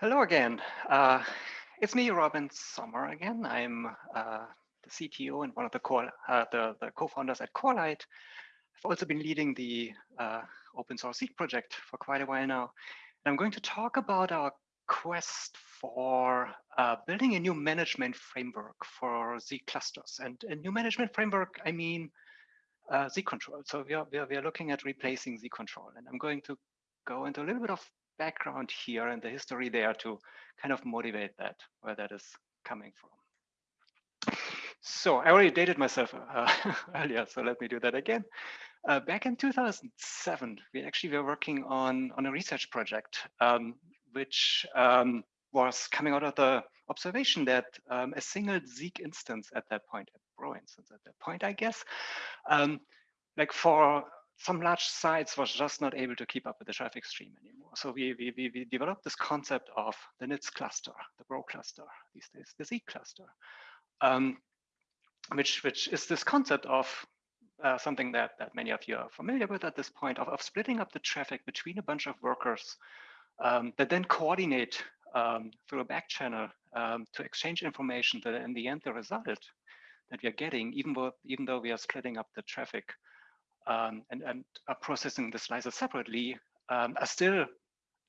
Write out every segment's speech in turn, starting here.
Hello again. Uh, it's me, Robin Sommer again. I'm uh, the CTO and one of the, uh, the, the co-founders at Corelight. I've also been leading the uh, open source Zeek project for quite a while now. And I'm going to talk about our quest for uh, building a new management framework for Zeek clusters. And a new management framework, I mean uh, Zeek control. So we are, we are, we are looking at replacing Zeek control. And I'm going to go into a little bit of background here and the history there to kind of motivate that, where that is coming from. So I already dated myself uh, earlier, so let me do that again. Uh, back in 2007, we actually were working on, on a research project, um, which um, was coming out of the observation that um, a single Zeek instance at that point, a Bro instance at that point, I guess, um, like for some large sites was just not able to keep up with the traffic stream anymore. So we, we, we, developed this concept of the NIDS cluster, the Bro cluster, these days, the Zeek cluster, um, which, which is this concept of uh, something that, that many of you are familiar with at this point of, of splitting up the traffic between a bunch of workers um, that then coordinate um, through a back channel um, to exchange information that in the end the result that we are getting, even though, even though we are splitting up the traffic um, and, and are processing the slices separately um, are still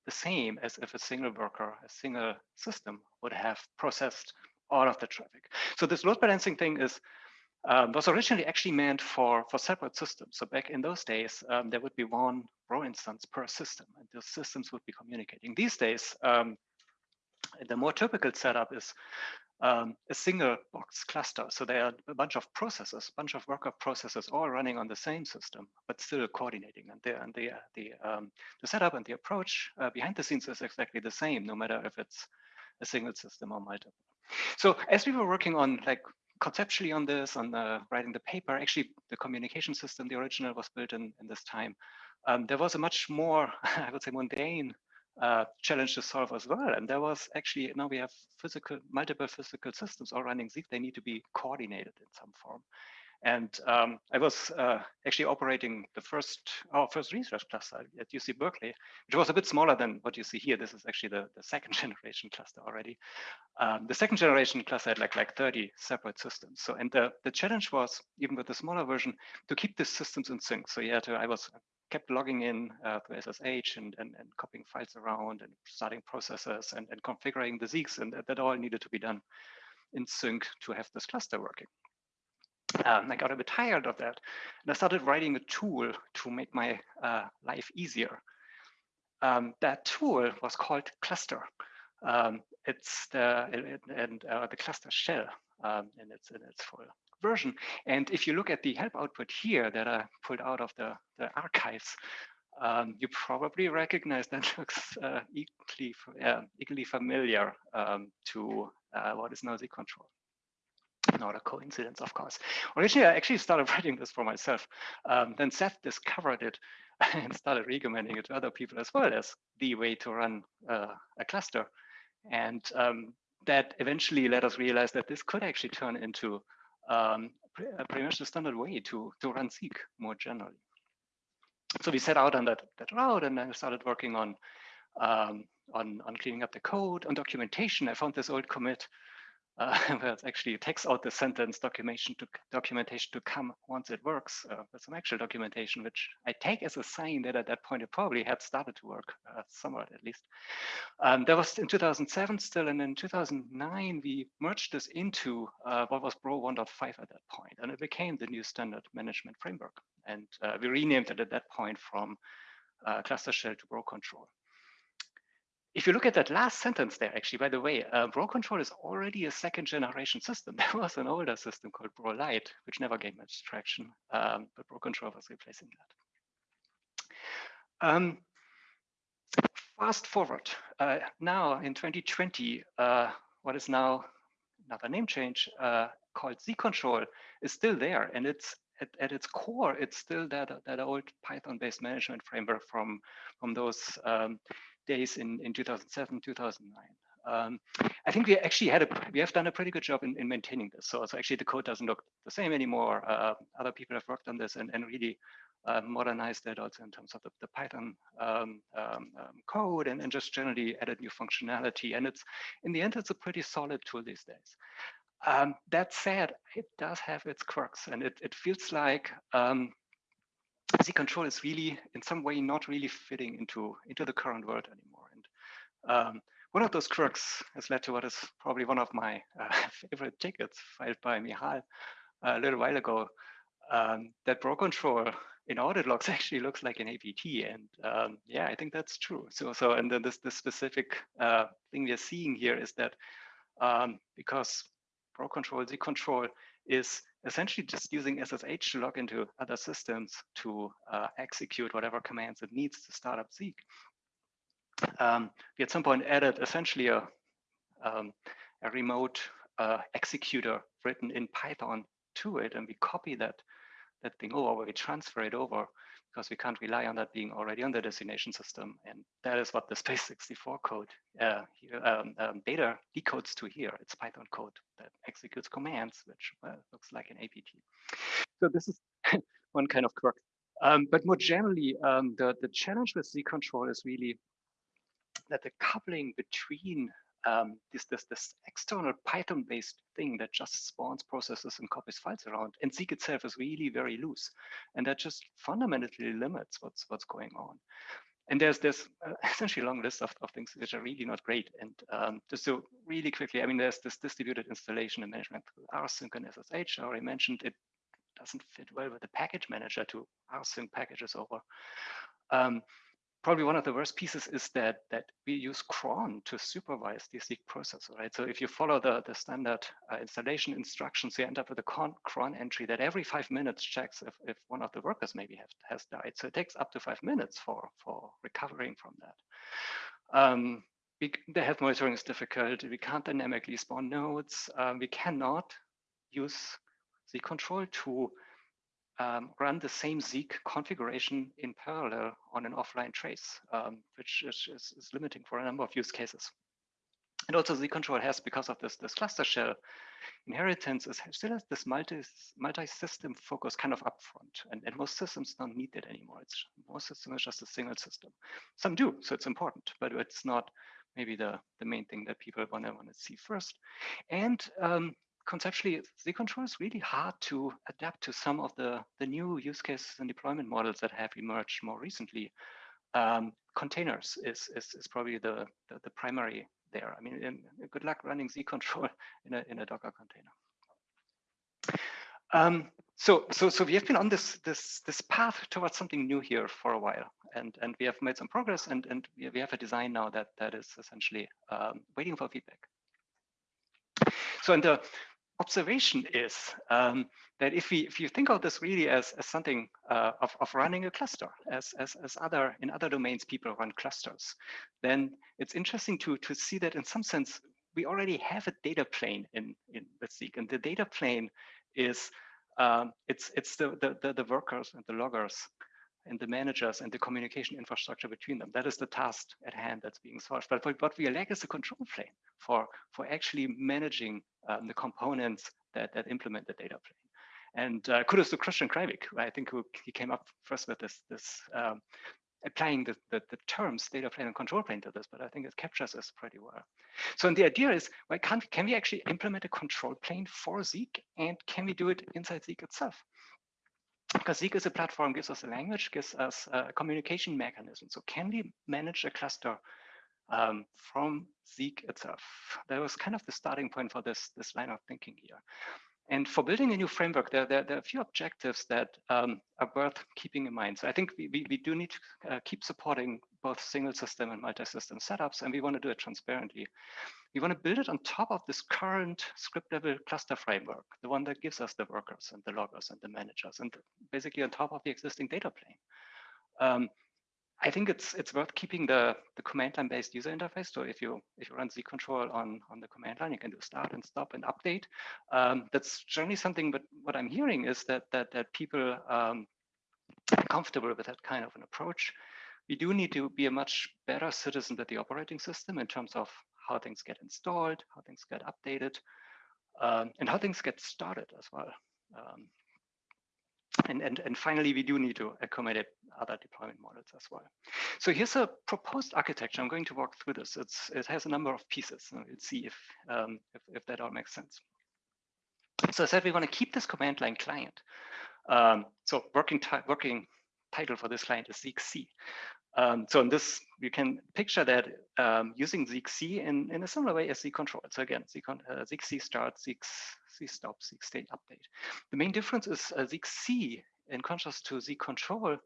the same as if a single worker, a single system would have processed all of the traffic. So this load balancing thing is um, was originally actually meant for, for separate systems. So back in those days, um, there would be one Bro instance per system, and those systems would be communicating. These days, um, the more typical setup is um, a single box cluster. So there are a bunch of processes, bunch of worker processes all running on the same system, but still coordinating. And the and the the, um, the setup and the approach uh, behind the scenes is exactly the same, no matter if it's a single system or multiple. So as we were working on like conceptually on this, on uh, writing the paper, actually the communication system, the original was built in, in this time. Um, there was a much more, I would say, mundane uh, challenge to solve as well. And there was actually, now we have physical, multiple physical systems all running Zeek. They need to be coordinated in some form. And um, I was uh, actually operating the first, our first research cluster at UC Berkeley, which was a bit smaller than what you see here. This is actually the, the second generation cluster already. Um, the second generation cluster had like, like 30 separate systems. So, and the, the challenge was, even with the smaller version, to keep the systems in sync. So yeah, to, I was kept logging in uh, SSH and, and, and copying files around and starting processes and, and configuring the Zeeks. And that all needed to be done in sync to have this cluster working. Um, I got a bit tired of that. And I started writing a tool to make my uh, life easier. Um, that tool was called Cluster. Um, it's the it, and uh, the cluster shell um, in its in its full version. And if you look at the help output here that I pulled out of the, the archives, um, you probably recognize that looks uh, equally, uh, equally familiar um, to uh, what is now Zeek control. Not a coincidence, of course. Originally, I actually started writing this for myself. Um, then Seth discovered it and started recommending it to other people as well as the way to run uh, a cluster. And um, that eventually let us realize that this could actually turn into um, pretty much the standard way to, to run Zeek more generally. So we set out on that, that route and I started working on, um, on, on cleaning up the code, on documentation. I found this old commit uh, where it actually takes out the sentence documentation to documentation to come once it works uh, some actual documentation, which I take as a sign that at that point it probably had started to work uh, somewhat at least. Um, that was in 2007 still, and in 2009 we merged this into uh, what was Bro 1.5 at that point, and it became the new standard management framework. And uh, we renamed it at that point from uh, cluster shell to Bro control if you look at that last sentence there, actually, by the way, uh, Bro Control is already a second generation system. There was an older system called Bro Lite, which never gained much traction, um, but Bro Control was replacing that. Um, fast forward, uh, now in 2020, uh, what is now another name change uh, called Zeek Control is still there. And it's at, at, its core, it's still that, that old Python-based management framework from, from those um, days in, in 2007, 2009. Um, I think we actually had a, we have done a pretty good job in, in maintaining this. So, so actually the code doesn't look the same anymore. Uh, other people have worked on this and, and really uh, modernized it also in terms of the, the Python um, um, um, code and, and just generally added new functionality. And it's in the end, it's a pretty solid tool these days. Um, that said, it does have its quirks and it, it feels like um, Zeek control is really in some way not really fitting into, into the current world anymore. And um, one of those quirks has led to what is probably one of my uh, favorite tickets filed by Michal a little while ago, um, that bro control in audit logs actually looks like an APT. And um, yeah, I think that's true. So, so and then this, this specific uh, thing we're seeing here is that um, because bro control, Zeek control is essentially just using SSH to log into other systems to uh, execute whatever commands it needs to start up Zeek. Um, we at some point added essentially a, um, a remote uh, executor written in Python to it, and we copy that that thing over, we transfer it over because we can't rely on that being already on the destination system. And that is what the Base64 code uh, here, um, um, data decodes to here. It's Python code that executes commands, which well, looks like an APT. So this is one kind of quirk. Um, but more generally, um, the, the challenge with Zeek control is really that the coupling between um, this, this, this external Python-based thing that just spawns processes and copies files around. And Zeek itself is really very loose. And that just fundamentally limits what's what's going on. And there's this uh, essentially long list of, of things which are really not great. And um, just so really quickly, I mean, there's this distributed installation and management through rsync and SSH. I already mentioned it doesn't fit well with the package manager to rsync packages over. Um, probably one of the worst pieces is that that we use cron to supervise the Zeek process, right? So if you follow the, the standard uh, installation instructions, you end up with a cron entry that every five minutes checks if, if one of the workers maybe have, has died. So it takes up to five minutes for, for recovering from that. Um, we, the health monitoring is difficult. We can't dynamically spawn nodes. Um, we cannot use the control to um, run the same Zeek configuration in parallel on an offline trace, um, which is, is, is, limiting for a number of use cases. And also Zeek control has, because of this, this cluster shell inheritance, is still has this multi, multi-system focus kind of upfront. And, and most systems don't need that anymore. It's most systems are just a single system. Some do, so it's important, but it's not maybe the, the main thing that people want to want to see first. And um, conceptually, Zeek control is really hard to adapt to some of the, the new use cases and deployment models that have emerged more recently. Um, containers is, is, is probably the, the, the, primary there. I mean, in, good luck running Zeek control in a, in a Docker container. Um, so, so, so we have been on this, this, this path towards something new here for a while, and, and we have made some progress, and, and we have a design now that, that is essentially um, waiting for feedback. So in the observation is um, that if we if you think of this really as, as something uh, of, of running a cluster, as, as, as other in other domains people run clusters, then it's interesting to, to see that in some sense, we already have a data plane in, in the Zeek. And the data plane is um, it's it's the, the, the workers and the loggers and the managers and the communication infrastructure between them. That is the task at hand that's being solved. But what we lack is a control plane for, for actually managing um, the components that, that implement the data plane. And uh, kudos to Christian Kreibich, I think who he came up first with this, this um, applying the, the, the, terms data plane and control plane to this, but I think it captures this pretty well. So and the idea is, why can't can we actually implement a control plane for Zeek and can we do it inside Zeek itself? Zeek is a platform, gives us a language, gives us a communication mechanism. So can we manage a cluster um, from Zeek itself? That was kind of the starting point for this, this line of thinking here. And for building a new framework, there, there, there are a few objectives that um, are worth keeping in mind. So I think we, we, we do need to uh, keep supporting both single system and multi-system setups, and we want to do it transparently. We want to build it on top of this current script level cluster framework, the one that gives us the workers and the loggers and the managers, and basically on top of the existing data plane. Um, I think it's it's worth keeping the the command line based user interface. So if you if you run Zeek control on on the command line, you can do start and stop and update. Um, that's generally something. But what I'm hearing is that that that people um, are comfortable with that kind of an approach. We do need to be a much better citizen with the operating system in terms of how things get installed, how things get updated, um, and how things get started as well. Um, And, and, and finally, we do need to accommodate other deployment models as well. So here's a proposed architecture. I'm going to walk through this. It's, it has a number of pieces. So we'll see if, um, if, if, that all makes sense. So I said we want to keep this command line client. Um, so working, working title for this client is ZeekC. Um, so in this, you can picture that um, using ZeekC in, in a similar way as Zeek control. So again, Zeek, uh, start, Zeek, C stop, Zeek state update. The main difference is uh, in contrast to Zeek control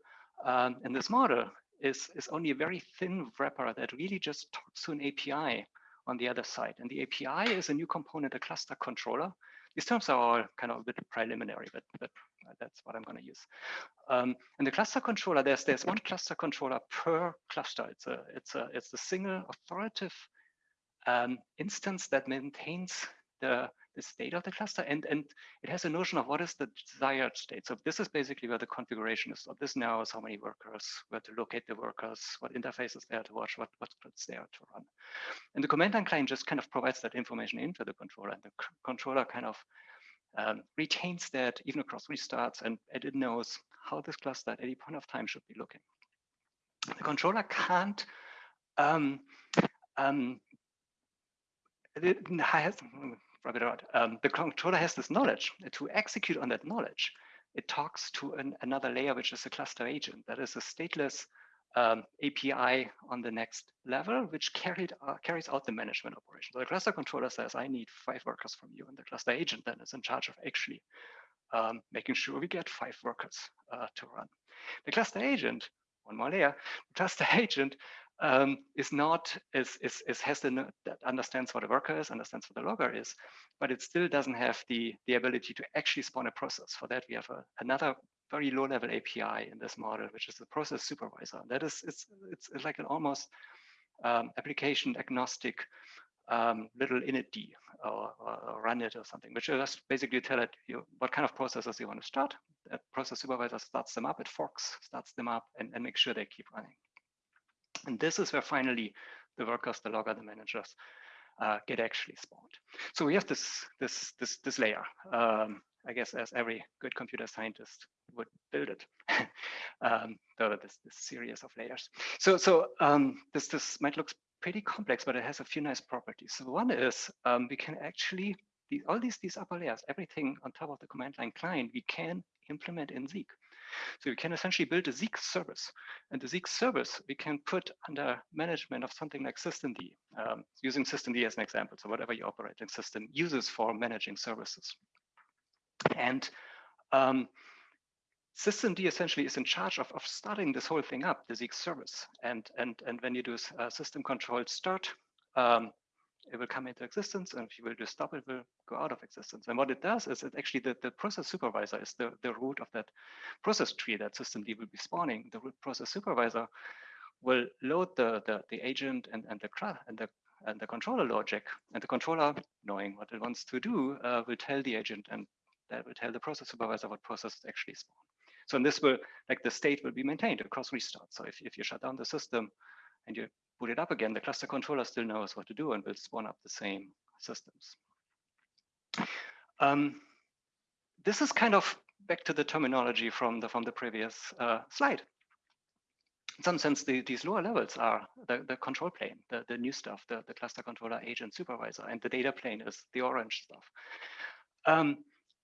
um, in this model, is, is only a very thin wrapper that really just talks to an API on the other side. And the API is a new component, a cluster controller. These terms are all kind of a bit preliminary, but, but that's what I'm going to use. Um, and the cluster controller, there's there's one cluster controller per cluster. It's a it's a it's a single authoritative um, instance that maintains the the state of the cluster and and it has a notion of what is the desired state. So this is basically where the configuration is. So this knows how many workers, where to locate the workers, what interfaces there to watch, what what scripts there to run. And the command line client just kind of provides that information into the controller, and the controller kind of um, retains that even across restarts and it knows how this cluster at any point of time should be looking. The controller can't um, um, it has, rub it. Um, the controller has this knowledge to execute on that knowledge. It talks to an, another layer, which is a cluster agent. That is a stateless um, API on the next level, which carried, uh, carries out the management operation. So the cluster controller says, I need five workers from you. And the cluster agent then is in charge of actually um, making sure we get five workers uh, to run. The cluster agent, one more layer, the cluster agent um, is not, is, is, is has the, that understands what a worker is, understands what a logger is, but it still doesn't have the, the ability to actually spawn a process. For that, we have a, another very low level API in this model, which is the process supervisor. That is, it's, it's, like an almost um, application agnostic um, little init or, or, run it or something, which just basically tell it you, what kind of processes you want to start. That process supervisor starts them up, it forks, starts them up, and, and make sure they keep running. And this is where finally the workers, the logger, the managers uh, get actually spawned. So we have this this this this layer. Um, I guess as every good computer scientist would build it. um, this, this series of layers. So, so um, this, this might look pretty complex, but it has a few nice properties. So one is um, we can actually, all these, these upper layers, everything on top of the command line client, we can implement in Zeek. So we can essentially build a Zeek service. And the Zeek service we can put under management of something like systemd, um, using systemd as an example. So whatever your operating system uses for managing services. And um, systemd essentially is in charge of, of starting this whole thing up, the Zeek service. And, and, and when you do a systemctl start, um, it will come into existence. And if you will just stop, it will go out of existence. And what it does is it actually the, the process supervisor is the, the root of that process tree that systemd will be spawning. The root process supervisor will load the, the, the agent and, and the and the and the controller logic. And the controller, knowing what it wants to do, uh, will tell the agent and that will tell the process supervisor what processes actually spawn. So in this will, like the state will be maintained across restart. So if, if you shut down the system and you boot it up again, the cluster controller still knows what to do and will spawn up the same systems. Um, this is kind of back to the terminology from the from the previous uh, slide. In some sense, the, these lower levels are the, the control plane, the, the new stuff, the, the cluster controller agent supervisor, and the data plane is the orange stuff. Um,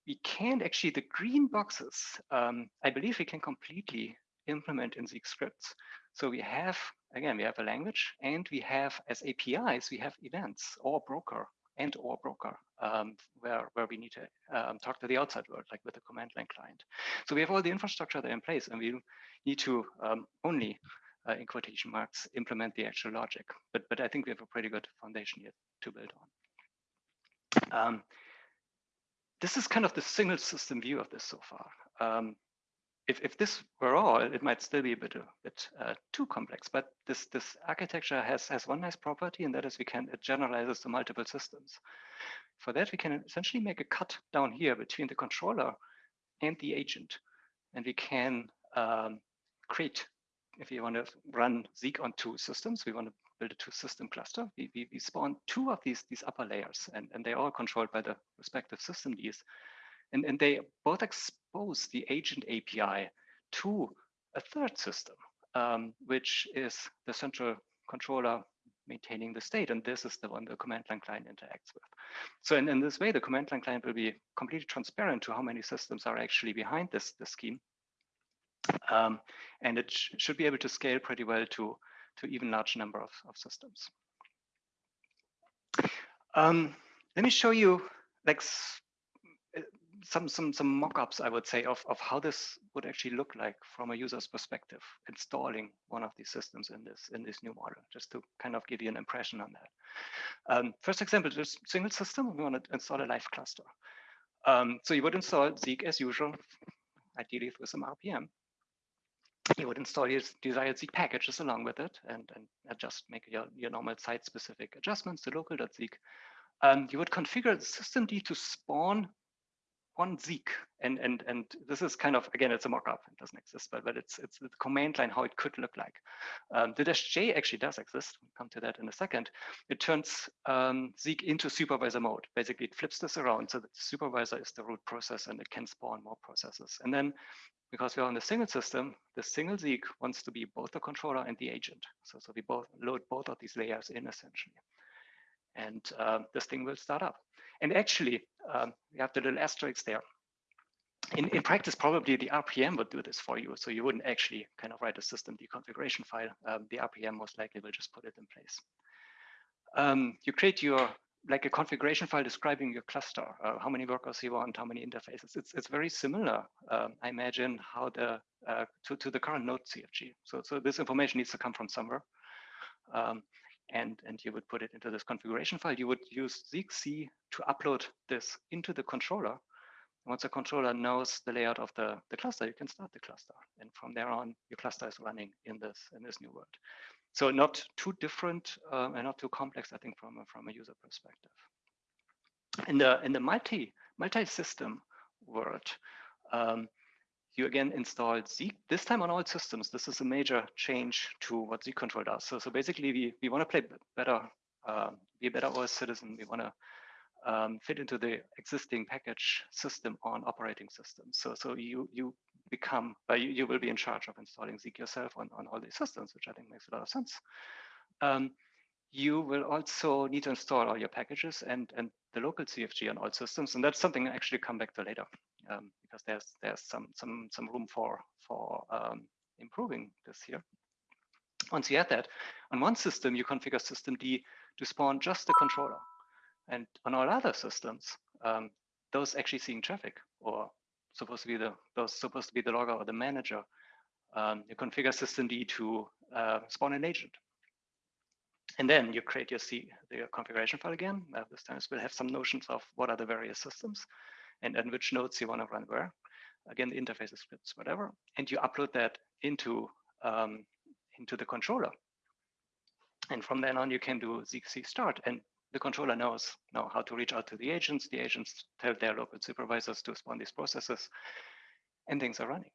we can't actually, the green boxes, um, I believe we can completely implement in Zeek scripts. So we have, again, we have a language and we have as APIs, we have events or broker and or broker um, where, where we need to um, talk to the outside world, like with the command line client. So we have all the infrastructure there in place and we need to um, only, uh, in quotation marks, implement the actual logic. But, but I think we have a pretty good foundation here to build on. Um, this is kind of the single system view of this so far. If, if this were all, it might still be a bit, a bit uh, too complex, but this, this architecture has, has one nice property, and that is we can, it generalizes to multiple systems. For that, we can essentially make a cut down here between the controller and the agent. And we can um, create, if you want to run Zeek on two systems, we want to build a two system cluster. We, we, we spawn two of these, these upper layers and, and they're all controlled by the respective systemds. And, and they both expose the agent API to a third system, um, which is the central controller maintaining the state. And this is the one the command line client interacts with. So in, in this way, the command line client will be completely transparent to how many systems are actually behind this, this scheme. Um, and it sh should be able to scale pretty well to, to even large number of, of systems. Um, let me show you like some some some mock-ups, I would say, of, of how this would actually look like from a user's perspective, installing one of these systems in this in this new model, just to kind of give you an impression on that. Um, first example, this single system, we want to install a live cluster. Um, so you would install Zeek as usual, ideally with some RPM. You would install your desired Zeek packages along with it and, and just make your, your normal site-specific adjustments to local.zeek. Um, you would configure the systemd to spawn one Zeek, and and and this is kind of again, it's a mock-up. It doesn't exist, but but it's it's the command line how it could look like. Um, the dash J actually does exist. We'll come to that in a second. It turns um, Zeek into supervisor mode. Basically, it flips this around so that the supervisor is the root process and it can spawn more processes. And then because we're on the single system, the single Zeek wants to be both the controller and the agent. So, so we both load both of these layers in essentially. And uh, this thing will start up. And actually, um, we have the little asterisks there. In, in practice, probably the RPM would do this for you. So you wouldn't actually kind of write a systemd configuration file. Um, the RPM most likely will just put it in place. Um, you create your like a configuration file describing your cluster, uh, how many workers you want, how many interfaces. It's it's very similar, um, I imagine, how the uh, to to the current Node CFG. So so this information needs to come from somewhere. Um, and, and you would put it into this configuration file. You would use ZeekC to upload this into the controller. Once the controller knows the layout of the, the cluster, you can start the cluster. And from there on, your cluster is running in this in this new world. So not too different um, and not too complex, I think, from a, from a user perspective. In the in the multi multi system world, um, you again installed Zeek, this time on all systems. This is a major change to what Zeek control does. So, so basically, we, we want to play better, uh, be a better OS citizen. We want to um, fit into the existing package system on operating systems. So, so you you become, uh, you, you will be in charge of installing Zeek yourself on, on all these systems, which I think makes a lot of sense. Um, you will also need to install all your packages and, and the local CFG on all systems. And that's something I actually come back to later um, because there's there's some some some room for for um, improving this here. Once you add that, on one system, you configure systemd to spawn just the controller. And on all other systems, um, those actually seeing traffic or supposed to be the those supposed to be the logger or the manager, um, you configure systemd to uh, spawn an agent. And then you create your C, the configuration file again. Uh, this time we'll have some notions of what are the various systems and then which nodes you want to run where. Again, the interface scripts, whatever. And you upload that into, um, into the controller. And from then on, you can do ZeekC start. And the controller knows now how to reach out to the agents. The agents tell their local supervisors to spawn these processes, and things are running.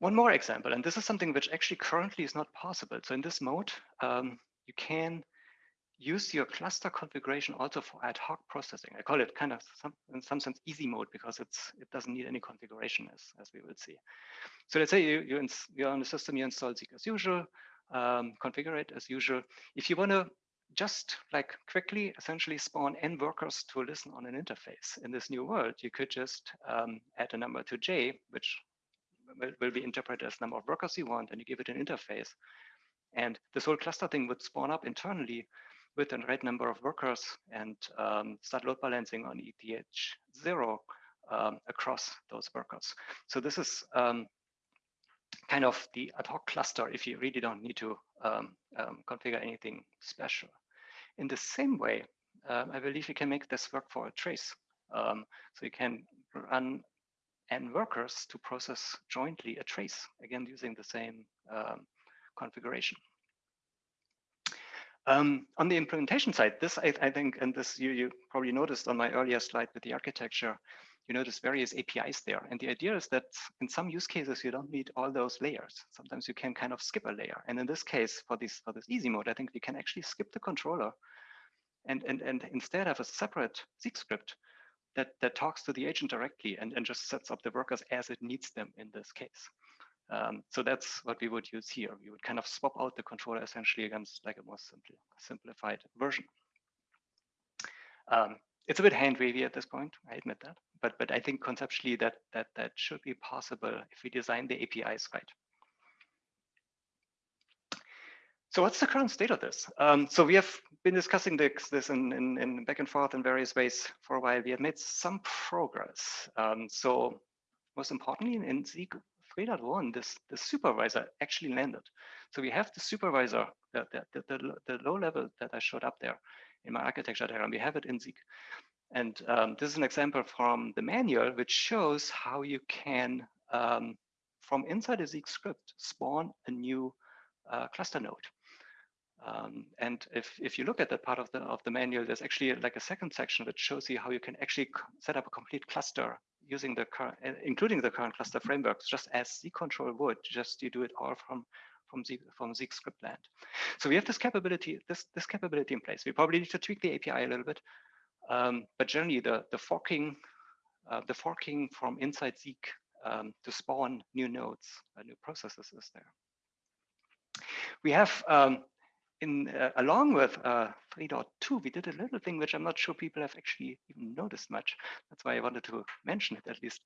One more example, and this is something which actually currently is not possible. So in this mode, um, you can use your cluster configuration also for ad hoc processing. I call it kind of some, in some sense easy mode because it's it doesn't need any configuration as, as we will see. So let's say you, you you're on the system, you install Zeek as usual, um, configure it as usual. If you want to just like quickly essentially spawn n workers to listen on an interface in this new world, you could just um, add a number to j, which will, will be interpreted as number of workers you want, and you give it an interface. And this whole cluster thing would spawn up internally with a right number of workers and um, start load balancing on ETH0 um, across those workers. So this is um, kind of the ad hoc cluster if you really don't need to um, um, configure anything special. In the same way, um, I believe you can make this work for a trace. so you can run n workers to process jointly a trace, again, using the same configuration. Um, on the implementation side, this I, I, think, and this you, you probably noticed on my earlier slide with the architecture, you notice various APIs there. And the idea is that in some use cases, you don't need all those layers. Sometimes you can kind of skip a layer. And in this case, for this for this easy mode, I think we can actually skip the controller and, and, and instead have a separate Zeek script that, that talks to the agent directly and, and just sets up the workers as it needs them in this case. Um, so that's what we would use here. We would kind of swap out the controller essentially against like a more simple, simplified version. Um, it's a bit hand wavy at this point, I admit that, but but I think conceptually that that that should be possible if we design the APIs right. So what's the current state of this? Um, so we have been discussing this, this in, in, in, back and forth in various ways for a while. We have made some progress. Um, so most importantly, in Zeek 3.1, this the supervisor actually landed. So we have the supervisor, the, the, the, the, low level that I showed up there in my architecture diagram. We have it in Zeek. And um, this is an example from the manual, which shows how you can, um, from inside a Zeek script, spawn a new uh, cluster node. Um, and if, if you look at that part of the of the manual, there's actually like a second section that shows you how you can actually set up a complete cluster using the current, including the current cluster frameworks, just as Zeek control would. Just you do it all from from Zeek from Zeek script land. So we have this capability this this capability in place. We probably need to tweak the API a little bit, um, but generally the the forking uh, the forking from inside Zeek um, to spawn new nodes, uh, new processes is there. We have um, in uh, along with uh, 3.2, we did a little thing which I'm not sure people have actually even noticed much. That's why I wanted to mention it at least.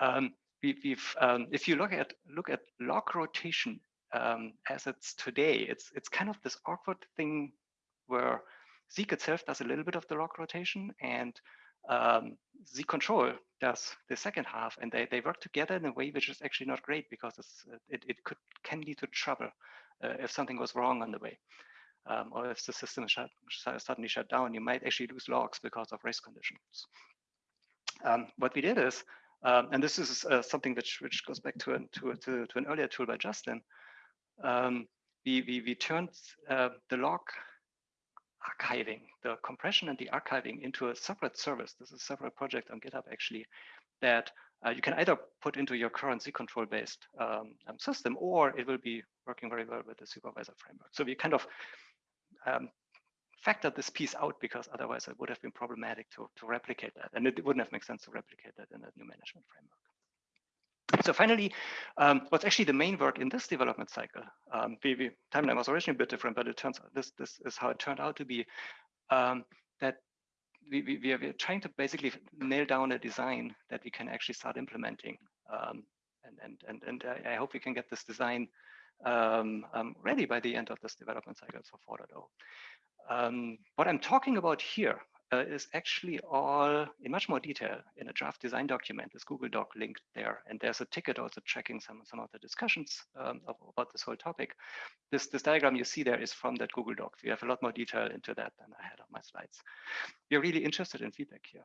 Um, we, um, if you look at look at log rotation um, as it's today, it's it's kind of this awkward thing where Zeek itself does a little bit of the log rotation and um, control does the second half, and they, they work together in a way which is actually not great because it, it could can lead to trouble uh, if something goes wrong on the way. Um, or if the system shut, suddenly shut down, you might actually lose logs because of race conditions. Um, what we did is, um, and this is uh, something which which goes back to an, to, to, to an earlier tool by Justin, um, we, we, we turned uh, the log archiving, the compression and the archiving into a separate service. This is a separate project on GitHub actually that uh, you can either put into your current Zeek control based um, um, system, or it will be working very well with the supervisor framework. So we kind of um, factored this piece out because otherwise it would have been problematic to, to replicate that. And it wouldn't have made sense to replicate that in a new management framework. So finally, um, what's actually the main work in this development cycle? Um, the, the timeline was originally a bit different, but it turns out this, this is how it turned out to be um, that we, we, we, are, trying to basically nail down a design that we can actually start implementing. Um, and and, and, and I, hope we can get this design um, um, ready by the end of this development cycle for 4.0. Um, what I'm talking about here uh, is actually all in much more detail in a draft design document, this Google Doc linked there. And there's a ticket also tracking some, some of the discussions um, about this whole topic. This, this diagram you see there is from that Google Doc. We have a lot more detail into that than I had on my slides. We're really interested in feedback here.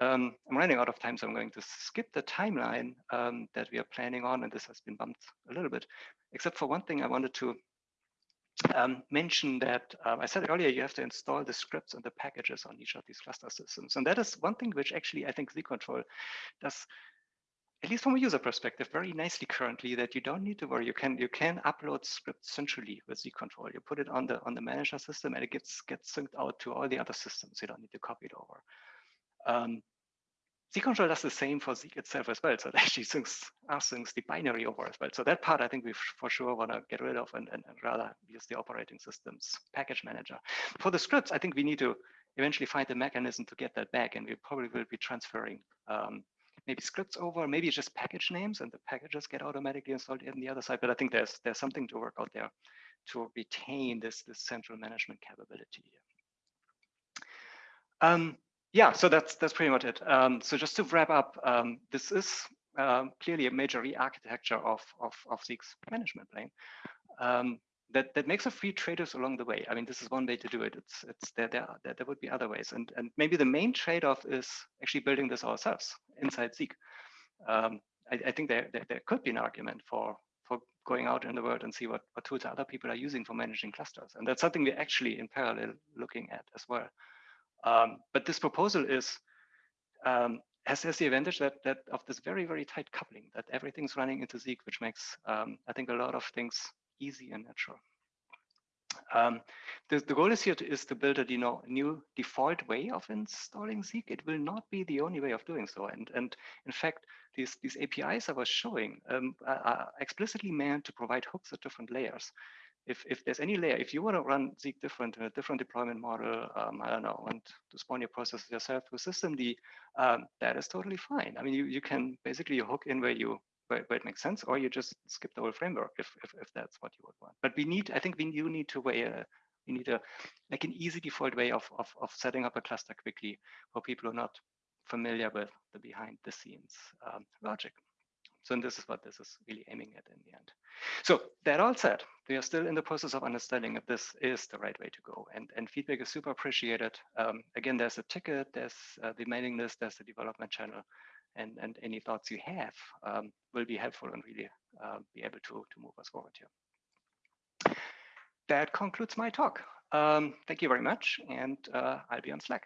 Um, I'm running out of time, so I'm going to skip the timeline um, that we are planning on, and this has been bumped a little bit, except for one thing I wanted to um, mention that um, I said earlier, you have to install the scripts and the packages on each of these cluster systems. And that is one thing which actually I think Zeek-Control does, at least from a user perspective, very nicely currently that you don't need to worry. You can you can upload scripts centrally with Zeek-Control. You put it on the on the manager system and it gets gets synced out to all the other systems. You don't need to copy it over. Um, Zeek-control does the same for Zeek itself as well. So it actually syncs, rsyncs the binary over as well. So that part I think we for sure want to get rid of and, and, and, rather use the operating system's package manager. For the scripts, I think we need to eventually find a mechanism to get that back. And we probably will be transferring um, maybe scripts over, maybe just package names and the packages get automatically installed in the other side. But I think there's there's something to work out there to retain this, this central management capability. Um, yeah, so that's that's pretty much it. Um, so just to wrap up, um, this is um, clearly a major re-architecture of, of, of Zeek's management plane. Um, that, that makes a few trade-offs along the way. I mean, this is one way to do it. It's it's there there there, there would be other ways, and and maybe the main trade-off is actually building this ourselves inside Zeek. Um, I, I, think there, there, there could be an argument for for going out in the world and see what what tools other people are using for managing clusters, and that's something we're actually in parallel looking at as well. Um, but this proposal is um, has, has the advantage that that of this very very tight coupling that everything's running into Zeek, which makes um, I think a lot of things easy and natural. Um, the, the goal is here to, is to build a you know, new default way of installing Zeek. It will not be the only way of doing so. And, and in fact, these, these APIs I was showing um, are explicitly meant to provide hooks at different layers. If, if there's any layer, if you want to run Zeek different in a different deployment model, um, I don't know, and to spawn your processes yourself through systemd, um, that is totally fine. I mean, you, you can basically hook in where you where, where, it makes sense, or you just skip the whole framework if, if, if that's what you would want. But we need, I think we you need to weigh a, we need a like an easy default way of, of, of setting up a cluster quickly for people who are not familiar with the behind the scenes um, logic. So this is what this is really aiming at in the end. So that all said, we are still in the process of understanding if this is the right way to go. And, and feedback is super appreciated. Um, again, there's a ticket, there's uh, the mailing list, there's the development channel and, and any thoughts you have um, will be helpful and really uh, be able to, to move us forward here. That concludes my talk. Um, thank you very much, and uh, I'll be on Slack.